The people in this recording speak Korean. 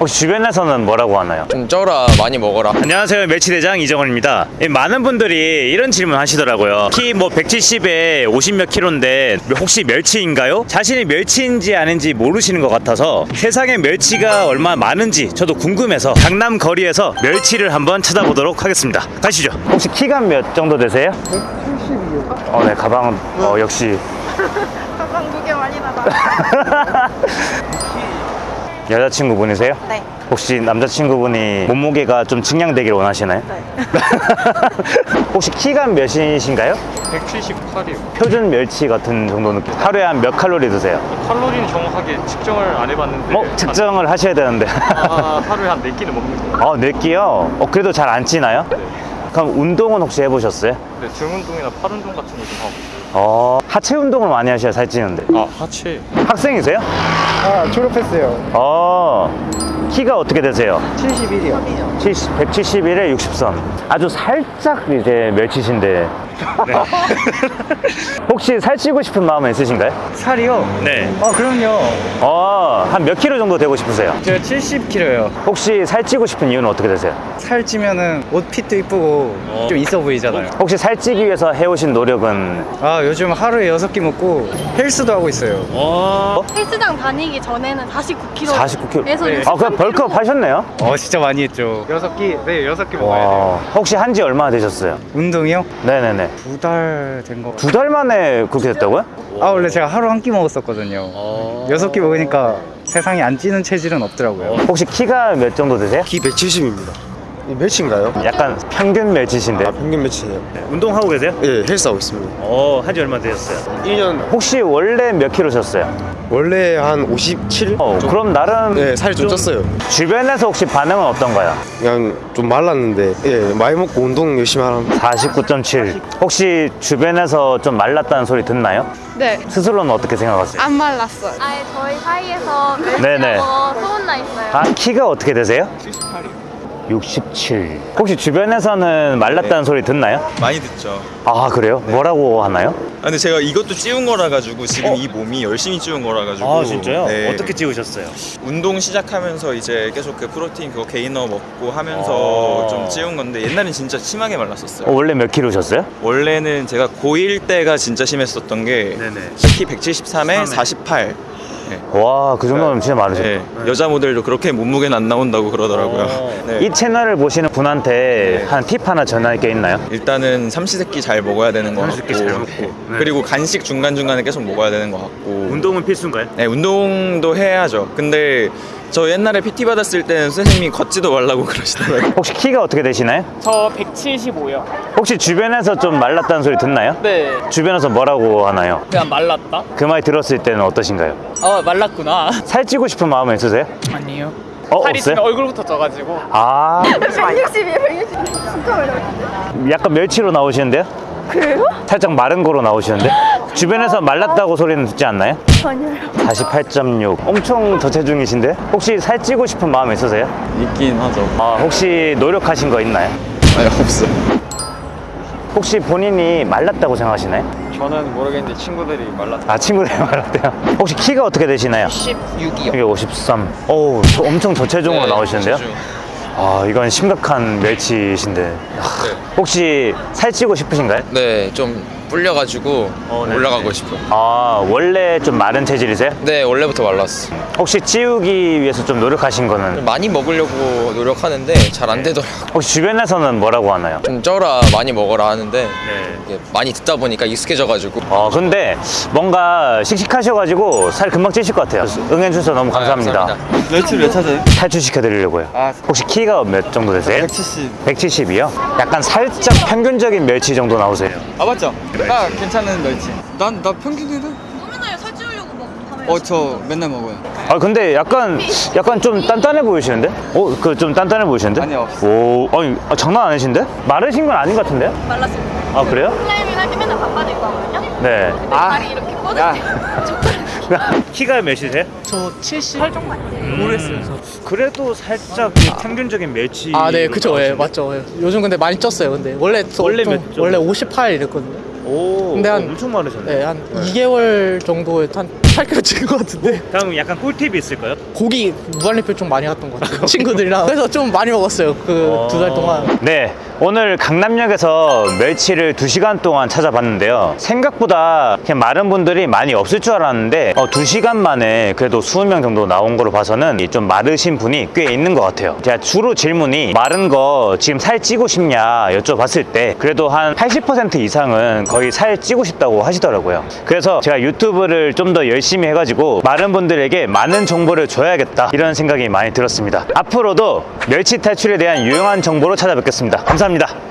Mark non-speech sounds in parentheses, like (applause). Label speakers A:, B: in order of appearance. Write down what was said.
A: 혹시 주변에서는 뭐라고 하나요?
B: 좀 쪄라 많이 먹어라
A: 안녕하세요 멸치대장 이정원입니다 예, 많은 분들이 이런 질문 하시더라고요 키 뭐 170에 50몇 킬로인데 혹시 멸치인가요? 자신이 멸치인지 아닌지 모르시는 것 같아서 세상에 멸치가 얼마나 많은지 저도 궁금해서 강남 거리에서 멸치를 한번 찾아보도록 하겠습니다 가시죠 혹시 키가 몇 정도 되세요? 170이요 어, 네 가방 어, 역시 (laughs)
C: 가방 무게 많이 나가. (laughs)
A: 여자친구분이세요?
C: 네.
A: 혹시 남자친구분이 몸무게가 좀 측량되길 원하시나요?
C: 네. (laughs)
A: 혹시 키가 몇이신가요?
D: 178이요.
A: 표준 멸치 같은 정도 느낌 하루에 한 몇 칼로리 드세요?
D: 칼로리는 정확하게 측정을 안 해봤는데
A: 어? 측정을 하셔야 되는데
D: 아, (laughs) 하루에 한 4끼는 먹는 거예요.
A: 어, 네 끼요? 어, 그래도 잘 안 찌나요?
D: 네.
A: 그럼 운동은 혹시 해보셨어요?
D: 네, 등 운동이나 팔 운동 같은 거 좀 하고 있어요.
A: 어, 하체 운동을 많이 하셔야 살찌는데
D: 아, 하체.
A: 학생이세요?
E: 아 졸업했어요
A: 어, 키가 어떻게 되세요?
E: 71이요
A: 70, 171에 63 아주 살짝 이제 멸치신데 네. (laughs) 혹시 살찌고 싶은 마음은 있으신가요?
E: 살이요?
A: 네.
E: 아 그럼요
A: 어, 한 몇 킬로 정도 되고 싶으세요?
E: 제가 70kg요
A: 혹시 살찌고 싶은 이유는 어떻게 되세요?
E: 살찌면은 옷 핏도 이쁘고 좀 있어 보이잖아요
A: 혹시 살찌기 위해서 해오신 노력은
E: 아 요즘 하루에 6끼 먹고 헬스도 하고 있어요
A: 어?
C: 헬스장 다니기 전에는 49kg.
A: 49kg.
C: 에서
E: 네.
A: 아, 그냥 벌크업 하셨네요?
E: 어 진짜 많이 했죠 6끼 네 6끼 먹어야 돼요
A: 와, 혹시 한 지 얼마나 되셨어요?
E: 운동이요?
A: 네네네.
E: 두 달 된 거.
A: 두달 만에 그렇게 됐다고요?
E: 아 원래 제가 하루 한 끼 먹었었거든요 여섯 끼 먹으니까 세상에 안 찌는 체질은 없더라고요
A: 혹시 키가 몇 정도 되세요?
F: 키 170입니다. 몇인가요?
A: 약간 평균 멸치신데.
F: 아, 평균 몇이에요?
A: 운동하고 계세요?
F: 예, 헬스하고 있습니다.
A: 어, 한지 얼마 되셨어요?
F: 1년
A: 혹시 원래 몇 킬로셨어요?
F: 원래 한 57?
A: 어, 그럼 나름
F: 네, 살이 좀 쪘어요.
A: 주변에서 혹시 반응은 어떤가요?
F: 그냥 좀 말랐는데 예, 많이 먹고 운동 열심히 하면
A: 49.7. 혹시 주변에서 좀 말랐다는 소리 듣나요?
C: 네.
A: 스스로는 어떻게 생각하세요?
C: 안 말랐어요. 아예 저희 사이에서
A: 네네.
C: 멸치라고 소문 나 있어요.
A: 아, 키가 어떻게 되세요? 67. 혹시 주변에서는 말랐다는 소리 듣나요?
G: 많이 듣죠.
A: 아, 그래요? 뭐라고 하나요?
G: 아, 근데 제가 이것도 찌운 거라 가지고 지금 이 몸이 열심히 찌운 거라 가지고. 네.
A: 찍으셨어요?
G: 운동 시작하면서 이제 계속 그 프로테인 그거 게이너 먹고 하면서
A: 어.
G: 좀 찌운 건데 옛날엔 진짜 심하게 말랐었어요.
A: 어, 원래 몇 킬로셨어요?
G: 원래는 제가 고1 때가 진짜 심했었던 게. 키 173에 48.
A: 와, 그 정도면 진짜 많으셨다.
G: 네. 여자 모델도 그렇게 몸무게는 안 나온다고 그러더라고요. 네.
A: 이 채널을 보시는 분한테 한팁 하나 전할 게 있나요?
G: 일단은 삼시세끼 잘 먹어야 되는 거 같고
A: 네.
G: 그리고 간식 중간중간에 계속 먹어야 되는 거 같고
A: 운동은 필수인가요?
G: 네, 운동도 해야죠. 근데 저 옛날에 PT 받았을 때는 선생님이 걷지도 말라고 (laughs) 그러시더라고요.
A: 혹시 키가 어떻게 되시나요?
H: 저 175요.
A: 혹시 주변에서 좀 말랐다는 소리 듣나요?
H: 네.
A: 주변에서 뭐라고 하나요?
H: 그냥 말랐다?
A: 그 말 들었을 때는 어떠신가요?
H: 어, 말랐구나.
A: 살찌고 싶은 마음은 있으세요?
H: 아니요.
A: 어,
H: 살이
A: 없어요?
H: 지금 얼굴부터 쪄가지고.
A: 아,
C: 160이에요, 160. 진짜.
A: 약간 멸치로 나오시는데요?
C: 그래요?
A: 살짝 마른 거로 나오시는데? 주변에서 말랐다고 소리는 듣지 않나요?
C: 아니요.
A: 48.6 엄청 저체중이신데? 혹시 살찌고 싶은 마음 있으세요?
B: 있긴 하죠
A: 아, 혹시 노력하신 거 있나요?
B: 아니 없어
A: 혹시 본인이 말랐다고 생각하시나요?
D: 저는 모르겠는데 친구들이 말랐
A: 아 친구들이 (laughs) 말랐대요 혹시 키가 어떻게 되시나요?
H: 16이요.
A: 이게 53 어우 저 엄청 저체중으로 나오시는데요? 아 이건 심각한 멸치이신데 아, 혹시 살찌고 싶으신가요?
B: 네 좀 불려가지고
A: 어, 네네.
B: 올라가고 싶어요
A: 아 원래 좀 마른 체질이세요?
B: 네 원래부터 말랐어
A: 혹시 찌우기 위해서 좀 노력하신 거는
B: 많이 먹으려고 노력하는데 잘 안 되더라고
A: 혹시 주변에서는 뭐라고 하나요?
B: 좀 쪄라 많이 먹어라 하는데
A: 네.
B: 많이 듣다 보니까 익숙해져가지고
A: 어 근데 뭔가 씩씩하셔가지고 살 금방 찌실 것 같아요 응해주셔서 너무 감사합니다,
F: 멸치를 왜 찾아요?
A: 탈출시켜드리려고요
E: 아
A: 혹시 키가 몇 정도 되세요?
F: 170.
A: 170이요? 약간 살짝 평균적인 멸치 정도 나오세요
I: 아 맞죠? 나 괜찮은 멸치 난 나 평균이래
C: 맨날 살찌우려고 막 하면.
I: 어저 맨날 먹어요
A: 아 근데 약간 약간 좀 단단해 보이시는데? 어 그 좀 단단해 보이시는데?
I: 아니요, 없어.
A: 오 아니 아, 장난 아니신데? 마르신 건 아닌 것 같은데요?
C: 말랐어요.
A: 아 그래요?
C: 클라이밍 할 때 맨날 바빠져 있고 하거든요.
A: 네.
C: 근데 다리 이렇게 뻗을지. (laughs)
A: 키가 몇이세요?
H: 저 78 정도? 모르겠어요.
A: 그래도 살짝 평균적인 멸치.
H: 아, 네, 그쵸. 예, 맞죠. 예. 요즘 근데 많이 쪘어요. 근데 원래 또-
A: 원래
H: 좀-
A: 몇?
H: 원래 58 이랬거든요.
A: 오,
H: 근데 한-
A: 엄청 마르셨네.
H: 네, 한 2개월 정도에 한 8kg 찐것 같은데
A: 다음 약간 꿀팁이 있을까요?
H: 고기 무한리필 좀 많이 갔던 것 같아요 친구들이랑 그래서 좀 많이 먹었어요 그 두달 동안
A: 네, 오늘 강남역에서 멸치를 2시간 동안 찾아봤는데요. 생각보다 그냥 마른 분들이 많이 없을 줄 알았는데 어, 2시간 만에 그래도 20명 정도 나온 거로 봐서는 이좀 마르신 분이 꽤 있는 것 같아요. 제가 주로 질문이 마른 거 지금 살 찌고 싶냐 여쭤봤을 때 그래도 한 80% 이상은 거의 살 찌고 싶다고 하시더라고요. 그래서 제가 유튜브를 좀 더 열심히 해가지고 마른 분들에게 많은 정보를 줘야겠다 이런 생각이 많이 들었습니다. 앞으로도 멸치 탈출에 대한 유용한 정보로 찾아뵙겠습니다. 감사합니다.